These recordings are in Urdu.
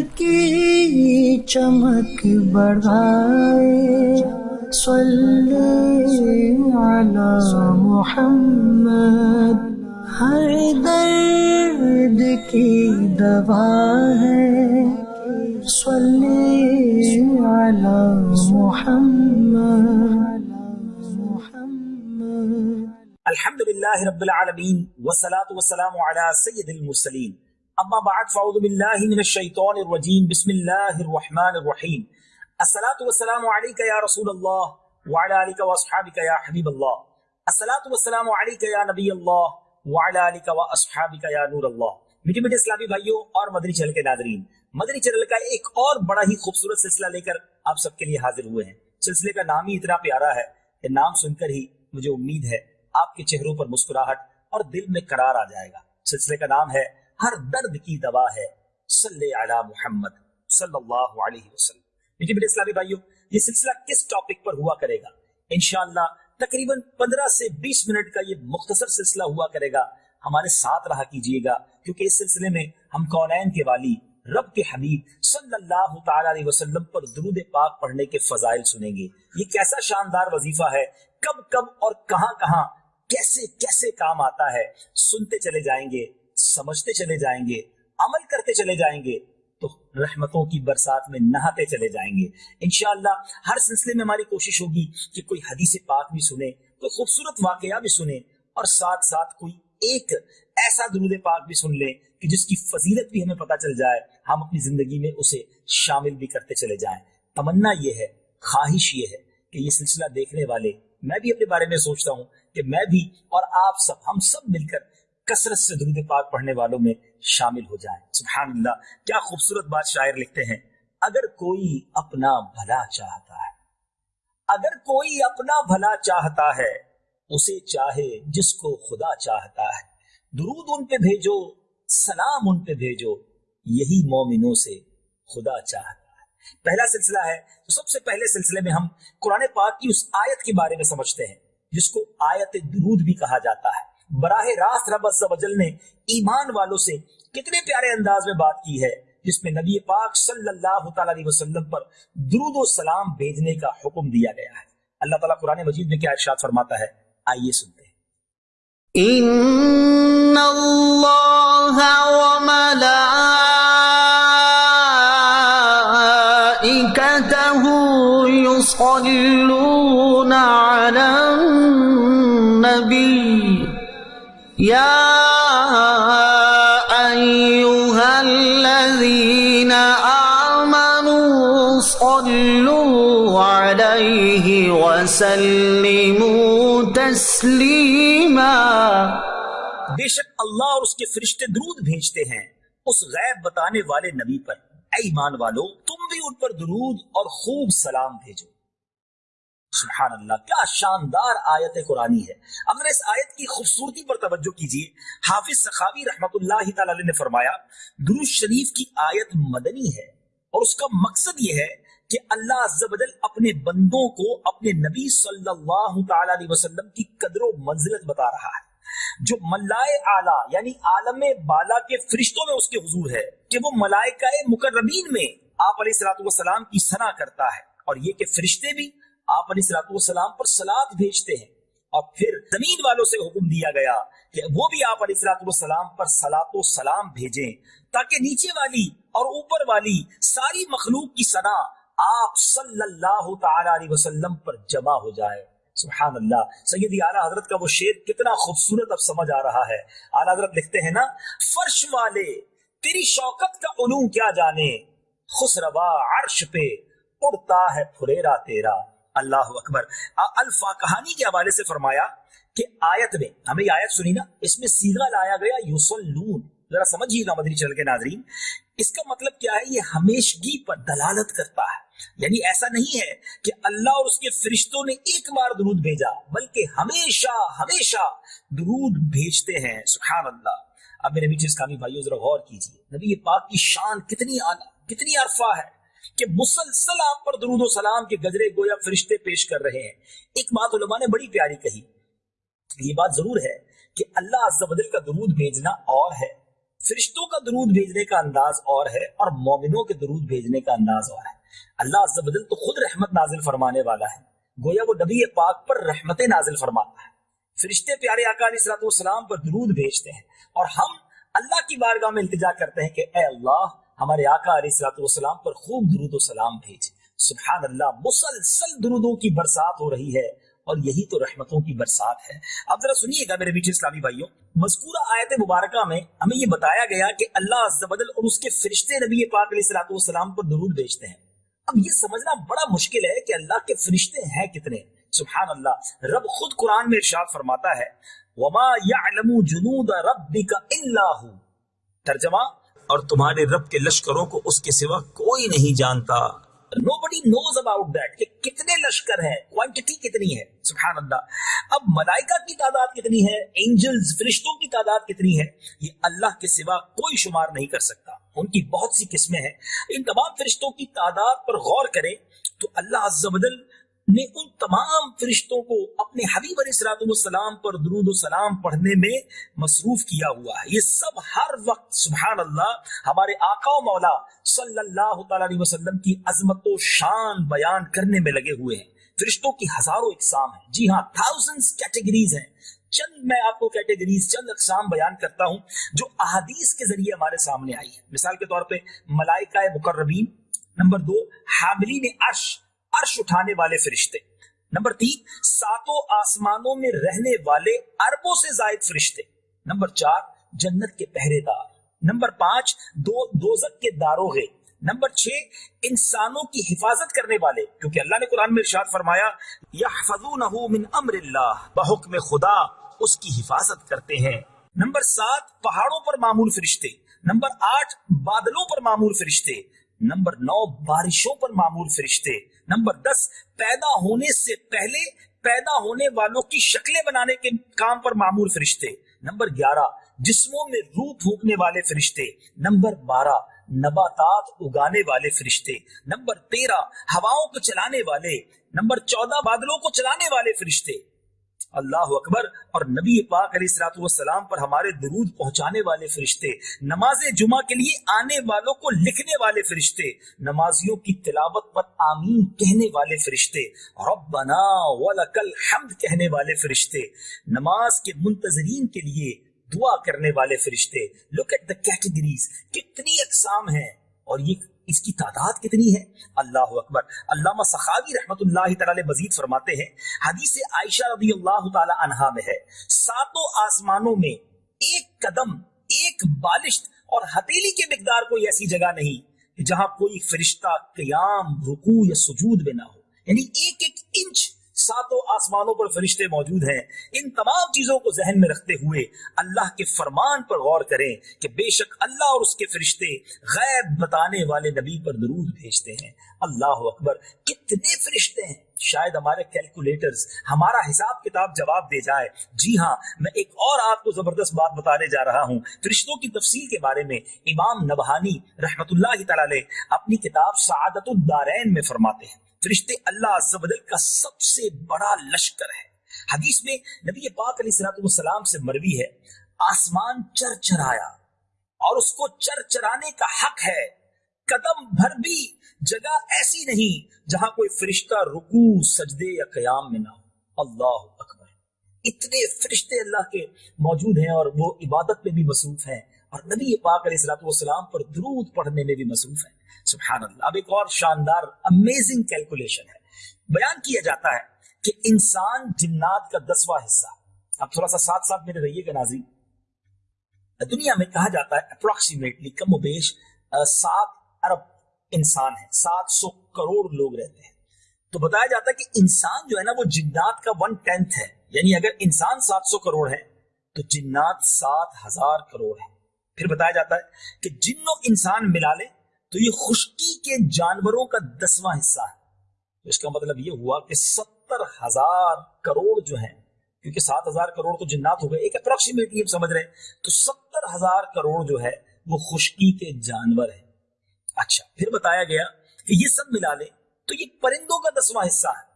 کی چمک بڑھائے۔ صلی علی محمد۔ ہر درد کی دوا ہے۔ صلی علی محمد۔ الحمد لله رب العالمين والصلاة والسلام على سيد المرسلين اما بعد، فاعوذ بالله من الشيطان الرجيم بسم الله الرحمن الرحيم الصلاة والسلام عليك يا رسول الله وعلى آلك واصحابك يا حبيب الله الصلاة والسلام عليك يا نبي الله وعلى آلك واصحابك يا نور الله میٹھے میٹھے اسلامی بھائیوں اور مدنی چینل کے ناظرین مدنی چینل کا ایک اور بڑا ہی خوبصورت سلسلہ لے کر آپ سب کے لیے حاضر ہوئے ہیں۔ سلسلے کا نام ہی اتنا پیارا ہے کہ نام سن کر ہی مجھے امید ہے آپ کے چہروں پر مسکراہٹ اور دل میں قرار آ جائے گا۔ سلسلے کا نام ہے ہر درد کی دوا ہے۔ صلی علی محمد صلی اللہ علیہ وسلم۔ میٹھے میٹھے اسلامی بھائیوں، یہ سلسلہ کس ٹاپک پر ہوا کرے گا؟ انشاءاللہ تقریباً پندرہ سے بیس منٹ کا یہ مختصر سلسلہ ہوا کرے گا۔ ہمارے ساتھ رہا کیجیے گا، کیونکہ اس سلسلے میں ہم کونین کے والی رب کے حبیب صلی اللہ تعالی علیہ وسلم پر درود پاک پڑھنے کے فضائل سنیں گے۔ یہ کیسا شاندار وظیفہ ہے، کب کب اور کہاں کہاں کیسے کیسے کام آتا ہے، سنتے چلے جائیں گے۔ سمجھتے چلے جائیں گے، عمل کرتے چلے جائیں گے، تو رحمتوں کی برسات میں نہاتے چلے جائیں گے۔ انشاءاللہ ہر سلسلے میں ہماری کوشش ہوگی کہ کوئی حدیث پاک بھی سنے کوئی خوبصورت واقعہ بھی سنے اور ساتھ ساتھ کوئی ایک ایسا درود پاک بھی سن لیں کہ جس کی فضیلت بھی ہمیں پتا چل جائے۔ ہم اپنی زندگی میں اسے شامل بھی کرتے چلے جائیں۔ تمنا یہ ہے، خواہش یہ ہے کہ یہ سلسلہ دیکھنے والے، میں بھی اپنے بارے میں سوچتا ہوں کہ میں بھی اور آپ سب، ہم سب مل کر کثرت سے درود پاک پڑھنے والوں میں شامل ہو جائیں۔ سبحان اللہ، کیا خوبصورت بات شاعر لکھتے ہیں۔ اگر کوئی اپنا بھلا چاہتا ہے، اگر کوئی اپنا بھلا چاہتا ہے، اسے چاہے جس کو خدا چاہتا ہے۔ درود ان پہ بھیجو، سلام ان پہ بھیجو، یہی مومنوں سے خدا چاہتا ہے۔ پہلا سلسلہ ہے، تو سب سے پہلے سلسلے میں ہم قرآن پاک کی اس آیت کے بارے میں سمجھتے ہیں، جس کو آیت درود بھی کہا جاتا ہے۔ براہ راست رب وجل نے ایمان والوں سے کتنے پیارے انداز میں بات کی ہے، جس میں نبی پاک صلی اللہ تعالی علیہ وسلم پر درود و سلام بھیجنے کا حکم دیا گیا ہے۔ اللہ تعالیٰ قرآن مجید میں کیا ارشاد فرماتا ہے؟ آئیے سنتے ہیں۔ ان اللہ يا أيها الذين آمنوا صلوا عليه وسلموا تسلیما بے شک اللہ اور اس کے فرشتے درود بھیجتے ہیں اس غیب بتانے والے نبی پر۔ اے ایمان والو، تم بھی ان پر درود اور خوب سلام بھیجو۔ سبحان اللہ کیا شاندار آیت قرآنی ہے۔ اگر اس آیت کی خوبصورتی پر توجہ کیجیے حافظ سخاوی رحمت اللہ تعالی نے فرمایا، درود شریف کی آیت مدنی ہے اور اس کا مقصد یہ ہے کہ اللہ عز اپنے بندوں کو اپنے نبی صلی اللہ تعالی علیہ وسلم کی قدر و منزلت بتا رہا ہے۔ جو ملائے اعلیٰ یعنی عالم بالا کے فرشتوں میں اس کے حضور ہے، کہ وہ ملائکہ مقربین میں آپ علیہ السلاۃ والسلام کی صنع کرتا ہے۔ اور یہ کہ فرشتے بھی آپ علیہ السلاۃ والسلام پر سلاد بھیجتے ہیں اور پھر زمین والوں سے حکم دیا گیا کہ وہ بھی آپ علیہ السلاۃ والسلام پر سلاط و سلام بھیجیں تاکہ نیچے والی اور اوپر والی ساری مخلوق کی صنع آپ صلی اللہ تعالی علیہ وسلم پر جمع ہو جائے۔ سبحان اللہ سیدی اعلیٰ حضرت کا وہ شعر کتنا خوبصورت اب سمجھ آ رہا ہے۔ اعلیٰ حضرت لکھتے ہیں نا، فرش والے، تیری شوکت کا علوم کیا جانے؟ خسروا عرش پہ اڑتا ہے پھریرا تیرا۔ اللہ اکبر۔ الفا کہانی کے حوالے سے فرمایا کہ آیت میں، ہمیں یہ آیت سنی نا، اس میں سیگا لایا گیا یوسلون۔ ذرا سمجھیے گا مدری چل کے ناظرین۔ اس کا مطلب کیا ہے؟ یہ ہمیشگی پر دلالت کرتا ہے۔ یعنی ایسا نہیں ہے کہ اللہ اور اس کے فرشتوں نے ایک بار درود بھیجا، بلکہ ہمیشہ ہمیشہ درود بھیجتے ہیں۔ سبحان اللہ۔ اب میرے میٹھے اسلامی بھائیوں، ذرا غور کیجیے۔ نبی پاک کی شان کتنی آنا کتنی عرفہ ہے۔ کہ مسلسل آپ پر درود و سلام کے گجرے گویا فرشتے پیش کر رہے ہیں۔ ایک بات علماء نے بڑی پیاری کہی۔ یہ بات ضرور ہے کہ اللہ عز و جل کا درود بھیجنا اور ہے۔ فرشتوں کا درود بھیجنے کا انداز اور ہے اور مومنوں کے درود بھیجنے کا انداز اور ہے۔ اللہ عز و جل تو خود رحمت نازل فرمانے والا ہے۔ گویا وہ نبی پاک پر رحمت نازل فرماتا ہے۔ فرشتے پیارے آقا علیہ السلام والسلام پر درود بھیجتے ہیں اور ہم اللہ کی بارگاہ میں التجا کرتے ہیں کہ اے اللہ ہمارے آقا علیہ السلام والسلام پر خوب درود و سلام بھیج سبحان اللہ مسلسل درودوں کی برسات ہو رہی ہے اور یہی تو رحمتوں کی برسات ہے۔ اب ذرا سنیے گا میرے میٹھے اسلامی بھائیوں، مذکورہ آیت مبارکہ میں ہمیں یہ بتایا گیا کہ اللہ عز اور اس کے فرشتے نبی پاک علیہ الصلوۃ والسلام پر درود بھیجتے ہیں۔ اب یہ سمجھنا بڑا مشکل ہے کہ اللہ کے فرشتے ہیں کتنے۔ سبحان اللہ رب خود قرآن میں ارشاد فرماتا ہے، وما يعلم جنود ربك الا هو۔ ترجمہ اور تمہارے رب کے لشکروں کو اس کے سوا کوئی نہیں جانتا۔ نو بڈی نوز اباؤٹ دیٹ کہ کتنے لشکر ہیں کوانٹٹی کتنی ہے، سبحان اللہ۔ اب ملائکہ کی تعداد کتنی ہے اینجلز فرشتوں کی تعداد کتنی ہے، یہ اللہ کے سوا کوئی شمار نہیں کر سکتا۔ ان کی بہت سی قسمیں ہیں۔ ان تمام فرشتوں کی تعداد پر غور کریں تو اللہ عز و جل نے ان تمام فرشتوں کو اپنے حبیب علیہ السلام السلام پر درود و سلام پڑھنے میں مصروف کیا ہوا ہے۔ یہ سب ہر وقت سبحان اللہ ہمارے آقا و مولا صلی اللہ تعالی علیہ وسلم کی عظمت و شان بیان کرنے میں لگے ہوئے ہیں۔ فرشتوں کی ہزاروں اقسام ہیں۔ جی ہاں تھاؤزنڈ کیٹیگریز ہیں۔ چند میں آپ کو کیٹیگریز چند اقسام بیان کرتا ہوں جو احادیث کے ذریعے ہمارے سامنے آئی ہے مثال کے طور پہ ملائکہ مقربین، نمبر دو حاملین عرش عرش اٹھانے والے فرشتے۔ نمبر تین، ساتوں آسمانوں میں رہنے والے اربوں سے زائد فرشتے۔ نمبر چار، جنت کے پہرے دار۔ نمبر پانچ، دو دوزک کے داروغے نمبر چھ، انسانوں کی حفاظت کرنے والے۔ کیونکہ اللہ نے قرآن میں ارشاد فرمایا یحفظونہ من امر اللہ۔ بحکم خدا اس کی حفاظت کرتے ہیں۔ نمبر سات، پہاڑوں پر معمول فرشتے۔ نمبر آٹھ، بادلوں پر معمول فرشتے۔ نمبر نو، بارشوں پر معمول فرشتے. نمبر دس، پیدا ہونے سے پہلے پیدا ہونے والوں کی شکلیں بنانے کے کام پر معمول فرشتے. نمبر گیارہ، جسموں میں روح پھونکنے والے فرشتے. نمبر بارہ، نباتات اگانے والے فرشتے. نمبر تیرہ، ہواؤں کو چلانے والے. نمبر چودہ، بادلوں کو چلانے والے فرشتے. اللہ اکبر اور نبی پاک علیہ السلاۃ والسلام پر ہمارے درود پہنچانے والے فرشتے، نماز جمعہ کے لیے آنے والوں کو لکھنے والے فرشتے، نمازیوں کی تلاوت پر آمین کہنے والے فرشتے، ربنا ولک الحمد کہنے والے فرشتے، نماز کے منتظرین کے لیے دعا کرنے والے فرشتے۔ لک ایٹ دا کیٹیگریز کتنی اقسام ہیں۔ اور یہ اس کی تعداد کتنی ہے؟ اللہ اکبر۔ علامہ سخاوی رحمت اللہ تعالی مزید فرماتے ہیں، حدیث عائشہ رضی اللہ تعالی عنہا میں ہے، ساتوں آسمانوں میں ایک قدم، ایک بالشت اور ہتیلی کے مقدار کوئی ایسی جگہ نہیں جہاں کوئی فرشتہ قیام، رکوع یا سجود میں نہ ہو۔ یعنی ایک ایک انچ ساتوں آسمانوں پر فرشتے موجود ہیں۔ ان تمام چیزوں کو ذہن میں رکھتے ہوئے اللہ کے فرمان پر غور کریں کہ بے شک اللہ اور اس کے فرشتے غیب بتانے والے نبی پر درود بھیجتے ہیں۔ اللہ اکبر، کتنے فرشتے ہیں؟ شاید ہمارے کیلکولیٹرز ہمارا حساب کتاب جواب دے جائے۔ جی ہاں میں ایک اور آپ کو زبردست بات بتانے جا رہا ہوں۔ فرشتوں کی تفصیل کے بارے میں امام نبہانی رحمت اللہ تعالی اپنی کتاب سعادت الدارین میں فرماتے ہیں۔ فرشتے اللہ عز و جل کا سب سے بڑا لشکر ہے۔ حدیث میں نبی پاک علیہ السلام والسلام سے مروی ہے، آسمان چر چرایا اور اس کو چر چرانے کا حق ہے۔ قدم بھر بھی جگہ ایسی نہیں جہاں کوئی فرشتہ رکوع، سجدے یا قیام میں نہ ہو۔ اللہ اکبر۔ اتنے فرشتے اللہ کے موجود ہیں اور وہ عبادت میں بھی مصروف ہیں اور نبی پاک علیہ السلام والسلام پر درود پڑھنے میں بھی مصروف ہیں۔ سبحان اللہ اب ایک اور شاندار امیزنگ کیلکولیشن ہے۔ بیان کیا جاتا ہے کہ انسان جنات کا دسواں حصہ، اب تھوڑا سا ساتھ ساتھ میرے رہیے گا ناظرین۔ دنیا میں کہا جاتا ہے اپروکسیمیٹلی کم و بیش سات ارب انسان ہے سات سو کروڑ لوگ رہتے ہیں۔ تو بتایا جاتا ہے کہ انسان جو ہے نا، وہ جنات کا ون ٹینتھ ہے۔ یعنی اگر انسان سات سو کروڑ ہے، تو جنات سات ہزار کروڑ ہے پھر بتایا جاتا ہے کہ جن و انسان ملا لے تو یہ خشکی کے جانوروں کا دسواں حصہ ہے۔ تو اس کا مطلب یہ ہوا کہ ستر ہزار کروڑ جو ہیں، کیونکہ سات ہزار کروڑ تو جنات ہو گئے، ایک اپروکسیمیٹلی ہم سمجھ رہے ہیں۔ تو ستر ہزار کروڑ جو ہے، وہ خشکی کے جانور ہیں۔ اچھا پھر بتایا گیا کہ یہ سب ملا لے تو یہ پرندوں کا دسواں حصہ ہے۔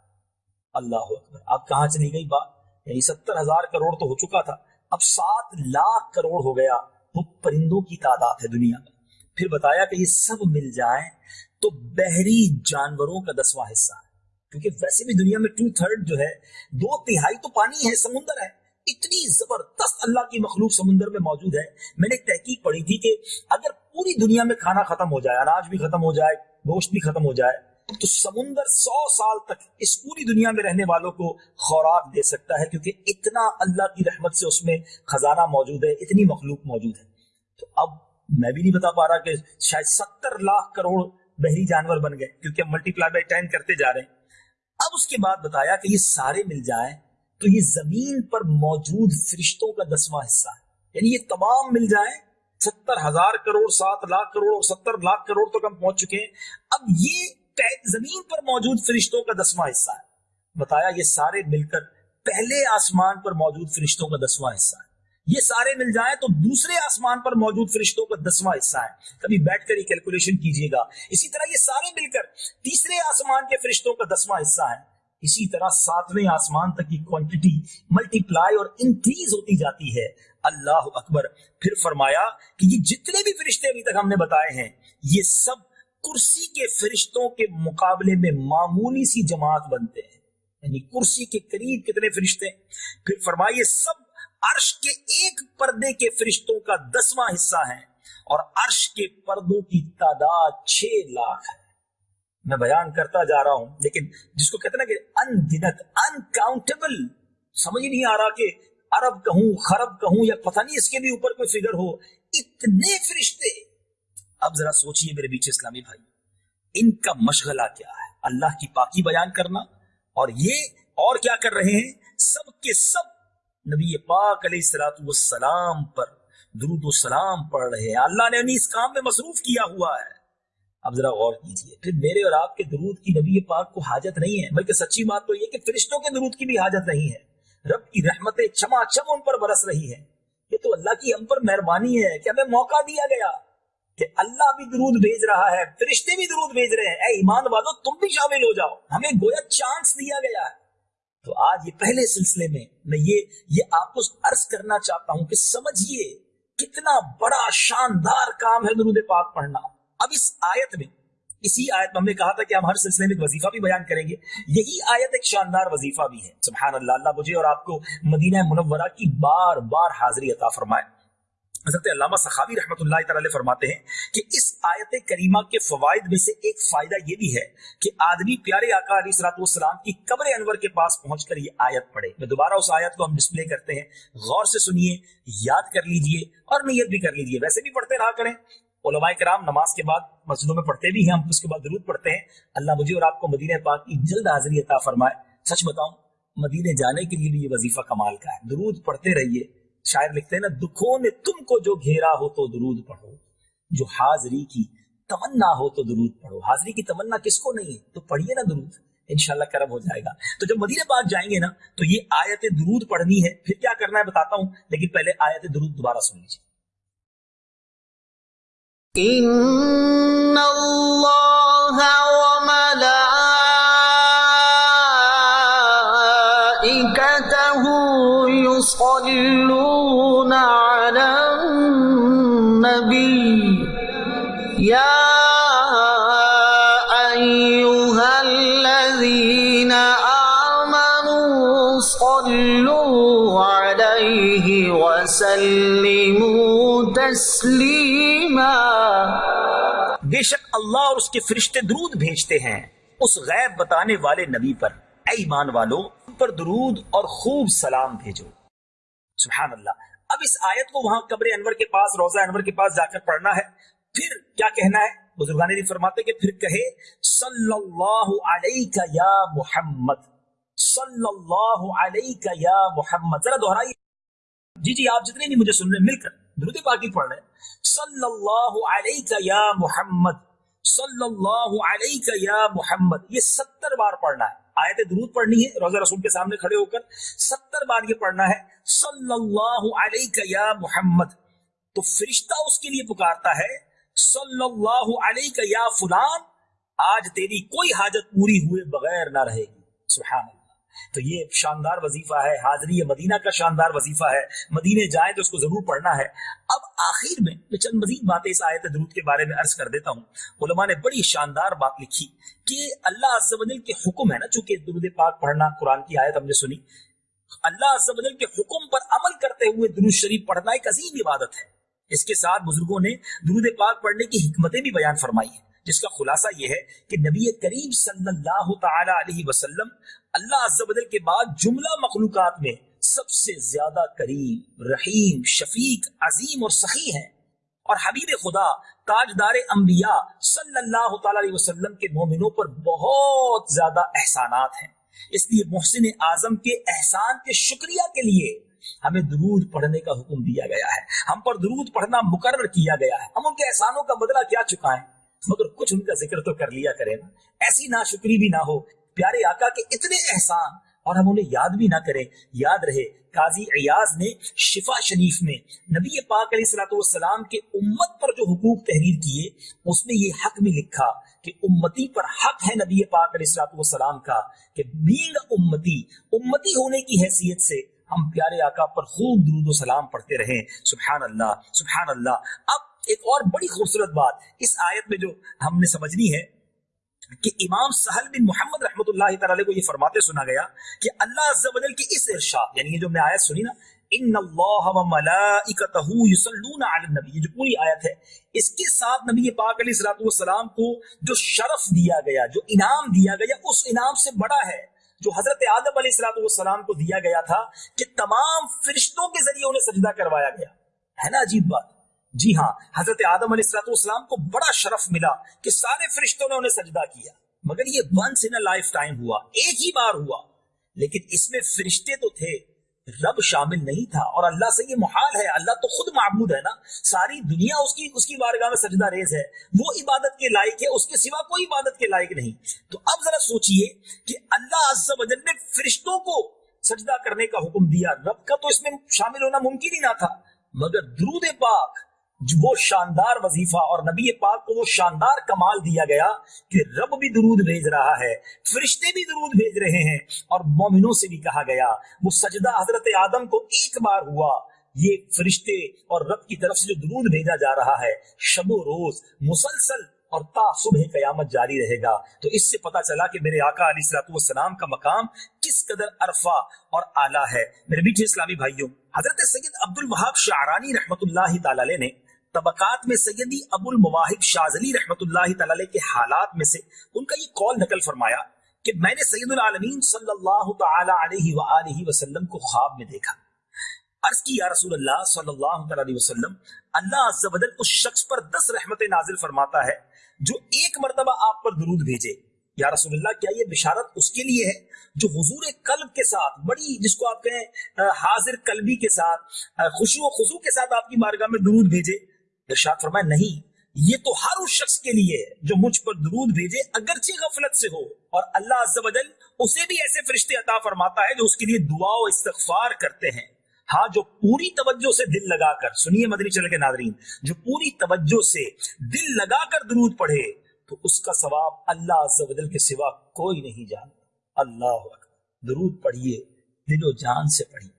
اللہ اکبر اب کہاں چلی گئی بات؟ یعنی ستر ہزار کروڑ تو ہو چکا تھا، اب سات لاکھ کروڑ ہو گیا وہ پرندوں کی تعداد ہے دنیا میں۔ پھر بتایا کہ یہ سب مل جائیں تو بحری جانوروں کا دسواں حصہ ہے۔ کیونکہ ویسے بھی دنیا میں ٹو تھرڈ جو ہے، دو تہائی تو پانی ہے، سمندر ہے۔ اتنی زبردست اللہ کی مخلوق سمندر میں موجود ہے۔ میں نے تحقیق پڑھی تھی کہ اگر پوری دنیا میں کھانا ختم ہو جائے، اناج بھی ختم ہو جائے، گوشت بھی ختم ہو جائے، تو سمندر سو سال تک اس پوری دنیا میں رہنے والوں کو خوراک دے سکتا ہے۔ کیونکہ اتنا اللہ کی رحمت سے اس میں خزانہ موجود ہے، اتنی مخلوق موجود ہے۔ تو اب میں بھی نہیں بتا پا رہا کہ شاید ستر لاکھ کروڑ بحری جانور بن گئے کیونکہ ہم ملٹی پلائی بائی ٹین کرتے جا رہے ہیں۔ اب اس کے بعد بتایا کہ یہ سارے مل جائیں تو یہ زمین پر موجود فرشتوں کا دسواں حصہ ہے۔ یعنی یہ تمام مل جائیں۔ ستر ہزار کروڑ، سات لاکھ کروڑ، ستر لاکھ کروڑ تک ہم پہنچ چکے ہیں۔ اب یہ زمین پر موجود فرشتوں کا دسواں حصہ ہے۔ بتایا یہ سارے مل کر پہلے آسمان پر موجود فرشتوں کا دسواں حصہ ہے۔ یہ سارے مل جائیں تو دوسرے آسمان پر موجود فرشتوں کا دسواں حصہ ہے۔ کبھی بیٹھ کر یہ کیلکولیشن کیجیے گا۔ اسی طرح یہ سارے مل کر تیسرے آسمان کے فرشتوں کا دسواں حصہ ہے۔ اسی طرح ساتویں آسمان تک کی کوانٹٹی ملٹی پلائی اور انکریز ہوتی جاتی ہے۔ اللہ اکبر۔ پھر فرمایا کہ یہ جتنے بھی فرشتے ابھی تک ہم نے بتائے ہیں، یہ سب کرسی کے فرشتوں کے مقابلے میں معمولی سی جماعت بنتے ہیں۔ یعنی کرسی کے قریب کتنے فرشتے پھر فرمائیے سب عرش کے ایک پردے کے فرشتوں کا دسواں حصہ ہے اور عرش کے پردوں کی تعداد چھ لاکھ ہے۔ میں بیان کرتا جا رہا ہوں، لیکن جس کو کہتے نا کہ ان گنت انکاؤنٹیبل سمجھ نہیں آ رہا کہ عرب کہوں، خرب کہوں، یا پتہ نہیں اس کے بھی اوپر کوئی فگر ہو۔ اتنے فرشتے۔ اب ذرا سوچئے میرے بیچ اسلامی بھائی، ان کا مشغلہ کیا ہے؟ اللہ کی پاکی بیان کرنا اور یہ اور کیا کر رہے ہیں؟ سب کے سب نبی پاک علیہ السلاۃ والسلام پر درود و سلام پڑھ رہے ہیں۔ اللہ نے انہیں اس کام میں مصروف کیا ہوا ہے۔ اب ذرا غور کیجیے پھر میرے اور آپ کے درود کی نبی پاک کو حاجت نہیں ہے، بلکہ سچی بات تو یہ کہ فرشتوں کے درود کی بھی حاجت نہیں ہے۔ رب کی رحمتیں چما چم ان پر برس رہی ہے یہ تو اللہ کی ہم پر مہربانی ہے کہ ہمیں موقع دیا گیا کہ اللہ بھی درود بھیج رہا ہے، فرشتے بھی درود بھیج رہے ہیں۔ اے ایمان والو، تم بھی شامل ہو جاؤ۔ ہمیں گویا چانس دیا گیا ہے۔ تو آج یہ پہلے سلسلے میں میں یہ یہ آپ کو عرض کرنا چاہتا ہوں کہ سمجھیے کتنا بڑا شاندار کام ہے درود پاک پڑھنا۔ اب اس آیت میں، اسی آیت میں ہم نے کہا تھا کہ ہم ہر سلسلے میں ایک وظیفہ بھی بیان کریں گے۔ یہی آیت ایک شاندار وظیفہ بھی ہے۔ سبحان اللہ اللہ مجھے اور آپ کو مدینہ منورہ کی بار بار حاضری عطا فرمائے۔ حضرت علامہ صحابی رحمۃ اللہ تعالی فرماتے ہیں کہ اس آیت کریمہ کے فوائد میں سے ایک فائدہ یہ بھی ہے کہ آدمی پیارے آقا علیہ صلاحت والسلام کی قبر انور کے پاس پہنچ کر یہ آیت پڑھے۔ میں دوبارہ اس آیت کو ہم ڈسپلے کرتے ہیں۔ غور سے سنیے، یاد کر لیجیے اور نیت بھی کر لیجیے۔ ویسے بھی پڑھتے رہا کریں۔ علماء کرام نماز کے بعد مسجدوں میں پڑھتے بھی ہیں، ہم اس کے بعد درود پڑھتے ہیں۔ اللہ مجھے اور آپ کو مدینہ پاک کی جلد حاضری عطا فرمائے۔ سچ بتاؤں مدینے جانے کے لیے بھی یہ وظیفہ کمال کا ہے۔ درود پڑھتے رہیے۔ شاعر لکھتے ہیں نا، دکھوں نے تم کو جو گھیرا ہو تو درود پڑھو، جو حاضری کی تمنا ہو تو درود پڑھو. حاضری کی تمنا کس کو نہیں ہے؟ تو پڑھیے نا درود، انشاءاللہ کرم ہو جائے گا. تو جب مدینہ پاک جائیں گے نا، تو یہ آیت درود پڑھنی ہے، پھر کیا کرنا ہے بتاتا ہوں، لیکن پہلے آیت درود دوبارہ سن لیجیے ان اللہ صلوا عليه وسلموا تسليما بے شک اللہ اور اس کے فرشتے درود بھیجتے ہیں اس غیب بتانے والے نبی پر۔ اے ایمان والو پر درود اور خوب سلام بھیجو۔ سبحان اللہ۔ اب اس آیت کو وہاں قبر انور کے پاس روزہ انور کے پاس جا کر پڑھنا ہے۔ پھر کیا کہنا ہے؟ بزرگان فرماتے کہ پھر کہے، صلی اللہ علیہ یا محمد۔ صلی اللہ علیہ یا محمد۔ ذرا دہرائی جی جی آپ جتنے نہیں مجھے سن رہے مل کر درود پاکی پڑھ رہے صلی اللہ علیہ یا محمد صلی اللہ علیہ یا محمد۔ یہ ستر بار پڑھنا ہے۔ آیت درود پڑھنی ہے روزہ رسول کے سامنے کھڑے ہو کر ستر بار یہ پڑھنا ہے۔ صلی اللہ علیہ یا محمد۔ تو فرشتہ اس کے لیے پکارتا ہے صلی اللہ علیہ یا فلان، آج تیری کوئی حاجت پوری ہوئے بغیر نہ رہے گی۔ سبحان اللہ۔ تو یہ شاندار وظیفہ ہے، حاضری مدینہ کا شاندار وظیفہ ہے، مدینے جائیں تو اس کو ضرور پڑھنا ہے۔ اب آخر میں میں چند مزید باتیں اس آیت درود کے بارے میں عرض کر دیتا ہوں۔ علماء نے بڑی شاندار بات لکھی کہ اللہ عز و جل کے حکم ہے نا، چونکہ درود پاک پڑھنا قرآن کی آیت ہم نے سنی۔ اللہ عز و جل کے حکم پر عمل کرتے ہوئے درود شریف پڑھنا ایک عظیم عبادت ہے۔ اس کے ساتھ بزرگوں نے درود پاک پڑھنے کی حکمتیں بھی بیان فرمائی ہیں۔ جس کا خلاصہ یہ ہے کہ نبی کریم صلی اللہ تعالی علیہ وسلم اللہ عز و جل کے بعد جملہ مخلوقات میں سب سے زیادہ کریم رحیم، شفیق، عظیم اور سخی ہیں۔ اور حبیب خدا، تاجدار انبیاء صلی اللہ تعالی علیہ وسلم کے مومنوں پر بہت زیادہ احسانات ہیں۔ اس لیے محسن اعظم کے احسان کے شکریہ کے لیے ہمیں درود پڑھنے کا حکم دیا گیا ہے۔ ہم پر درود پڑھنا مقرر کیا گیا ہے۔ ہم ان کے احسانوں کا بدلہ کیا چکا ہے؟ مگر کچھ ان کا ذکر تو کر لیا کرے نا۔ ایسی نا شکری بھی نہ ہو۔ پیارے آقا کے اتنے احسان اور ہم انہیں یاد بھی نہ کریں۔ یاد رہے، قاضی ایاز نے شفا شریف میں نبی پاک علیہ السلاۃ والسلام کے امت پر جو حقوق تحریر کیے، اس میں یہ حق بھی لکھا کہ امتی پر حق ہے نبی پاک علیہ السلاۃ والسلام کا کہ بینگ امتی امتی ہونے کی حیثیت سے ہم پیارے آقا پر خوب درود و سلام پڑھتے رہیں۔ سبحان اللہ سبحان اللہ۔ اب ایک اور بڑی خوبصورت بات اس آیت میں جو ہم نے سمجھنی ہے کہ امام سہل بن محمد رحمۃ اللہ تعالی کو یہ فرماتے سنا گیا کہ اللہ عز و جل کی اس ارشاد یعنی یہ جو میں آیت سنی نا، ان اللہ و ملائکتہ یصلون علی النبی، یہ جو پوری آیت ہے، اس کے ساتھ نبی پاک علیہ الصلوۃ والسلام کو جو شرف دیا گیا، جو انعام دیا گیا، اس انعام سے بڑا ہے، جو حضرت آدم علیہ الصلوۃ والسلام کو دیا گیا تھا کہ تمام فرشتوں کے ذریعے انہیں سجدہ کروایا گیا۔ ہے نا عجیب بات؟ جی ہاں حضرت آدم علیہ السلط والسلام کو بڑا شرف ملا کہ سارے فرشتوں نے انہیں سجدہ کیا۔ مگر یہ ونس ان لائف ٹائم ہوا، ایک ہی بار ہوا۔ لیکن اس میں فرشتے تو تھے، رب شامل نہیں تھا۔ اور اللہ سے یہ محال ہے، اللہ تو خود معبود ہے نا۔ ساری دنیا اس کی اس کی بارگاہ میں سجدہ ریز ہے۔ وہ عبادت کے لائق ہے، اس کے سوا کوئی عبادت کے لائق نہیں۔ تو اب ذرا سوچئے کہ اللہ عز و جل نے فرشتوں کو سجدہ کرنے کا حکم دیا۔ رب کا تو اس میں شامل ہونا ممکن ہی نہ تھا۔ مگر درود پاک وہ شاندار وظیفہ اور نبی پاک کو وہ شاندار کمال دیا گیا کہ رب بھی درود بھیج رہا ہے، فرشتے بھی درود بھیج رہے ہیں اور مومنوں سے بھی کہا گیا، وہ سجدہ حضرت آدم کو ایک بار ہوا، یہ فرشتے اور رب کی طرف سے جو درود بھیجا جا رہا ہے، شب و روز، مسلسل اور تا صبح قیامت جاری رہے گا۔ تو اس سے پتا چلا کہ میرے آقا علیہ السلاۃ والسلام کا مقام کس قدر عرفہ اور اعلیٰ ہے۔ میرے میٹھے اسلامی بھائیوں، حضرت سید عبد الوہاب شعرانی رحمۃ اللہ تعالی نے طبقات میں سیدی ابو المواہب شازلی رحمت اللہ تعالی کے حالات میں سے ان کا یہ قول نقل فرمایا کہ میں نے سید العالمین صلی اللہ تعالی علیہ وآلہ وسلم کو خواب میں دیکھا۔ عرض کی، یا رسول اللہ صلی اللہ علیہ وسلم، اللہ عز و جل اس شخص پر دس رحمت نازل فرماتا ہے جو ایک مرتبہ آپ پر درود بھیجے۔ یا رسول اللہ، کیا یہ بشارت اس کے لیے ہے جو حضور قلب کے ساتھ، بڑی، جس کو آپ کہیں، حاضر قلبی کے ساتھ خوشو و خضو کے ساتھ آپ کی مارگاہ میں درود بھیجے؟ ارشاد فرمایا، نہیں، یہ تو ہر اس شخص کے لیے جو مجھ پر درود بھیجے اگرچہ غفلت سے ہو، اور اللہ عز و جل اسے بھی ایسے فرشتے عطا فرماتا ہے جو اس کے لیے دعا و استغفار کرتے ہیں۔ ہاں جو پوری توجہ سے دل لگا کر، سنیے مدنی چل کے ناظرین، جو پوری توجہ سے دل لگا کر درود پڑھے، تو اس کا ثواب اللہ عز و جل کے سوا کوئی نہیں جانتا۔ اللہ درود پڑھیے، دل و جان سے پڑھیے۔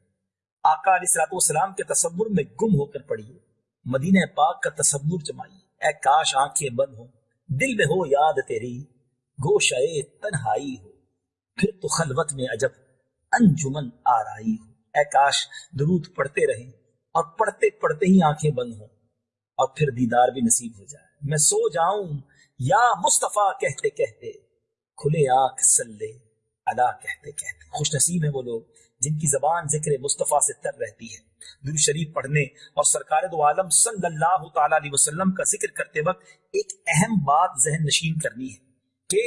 آقا علیہ السلام کے تصور میں گم ہو کر پڑھیے۔ مدینہ پاک کا تصور جمائیے اے کاش آنکھیں بند ہو دل میں ہو یاد تیری گوشہ تنہائی ہو۔ پھر تو خلوت میں عجب، انجمن آرائی ہو۔ اے کاش درود پڑھتے رہیں اور پڑھتے پڑھتے ہی آنکھیں بند ہوں اور پھر دیدار بھی نصیب ہو جائے۔ میں سو جاؤں، یا مصطفیٰ کہتے کہتے، کھلے آنکھ سلے، ادا کہتے کہتے۔ خوش نصیب ہیں وہ لوگ جن کی زبان ذکر مصطفیٰ سے تر رہتی ہے۔ درود شریف پڑھنے اور سرکار دو عالم صلی اللہ تعالی علیہ وسلم کا ذکر کرتے وقت ایک اہم بات ذہن نشین کرنی ہے کہ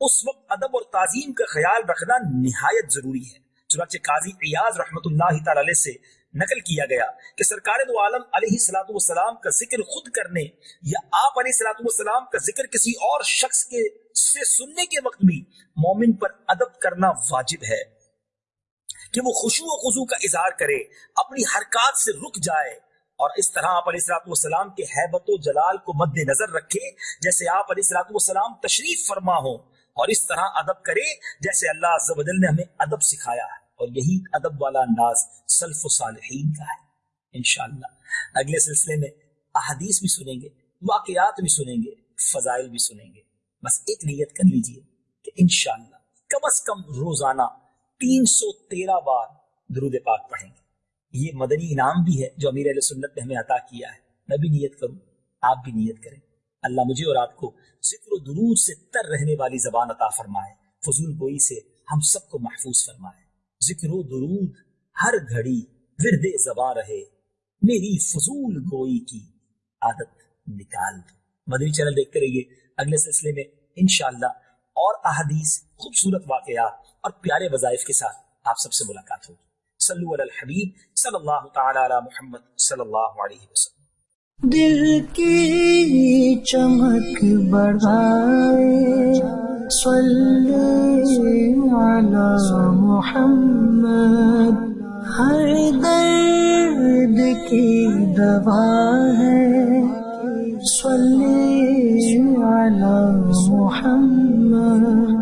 اس وقت ادب اور تعظیم کا خیال رکھنا نہایت ضروری ہے۔ چنانچہ قاضی ایاز رحمت اللہ تعالی علیہ سے نقل کیا گیا کہ سرکار دو عالم علیہ السلاۃ والسلام کا ذکر خود کرنے یا آپ علیہ السلاۃ والسلام کا ذکر کسی اور شخص کے سے سننے کے وقت بھی مومن پر ادب کرنا واجب ہے۔ کہ وہ خوشو و خضو کا اظہار کرے، اپنی حرکات سے رک جائے۔ اور اس طرح آپ علیہ السلاط والسلام کے حیبت و جلال کو مد نظر رکھے، جیسے آپ علیہ السلاط والسلام تشریف فرما ہو اور اس طرح ادب کرے، جیسے اللہ عز و جل نے ہمیں ادب سکھایا ہے۔ اور یہی ادب والا انداز سلف و صالحین کا ہے، انشاءاللہ۔ اگلے سلسلے میں احادیث بھی سنیں گے، واقعات بھی سنیں گے، فضائل بھی سنیں گے۔ بس ایک نیت کر لیجیے کہ انشاءاللہ کم از کم روزانہ تین سو تیرہ بار درود پاک پڑھیں گے۔ یہ مدنی انعام بھی ہے جو امیر علیہ سنت نے ہمیں عطا کیا ہے۔ میں بھی نیت کروں، آپ بھی نیت کریں۔ اللہ مجھے اور آپ کو ذکر و درود سے تر رہنے والی زبان عطا فرمائے، فضول گوئی سے ہم سب کو محفوظ فرمائے۔ ذکر و درود ہر گھڑی ورد زبان رہے، میری فضول گوئی کی عادت نکال دو۔ مدنی چینل دیکھتے رہیے۔ اگلے سلسلے میں انشاءاللہ اور احادیث، خوبصورت واقعات اور پیارے وظائف کے ساتھ آپ سب سے ملاقات ہوگی۔ صلو علی الحبیب صلی اللہ تعالی علی محمد صلی اللہ علیہ وسلم۔ دل کی چمک بڑھائے، صلی علی محمد، ہر درد کی دوا ہے۔ صلي على محمد.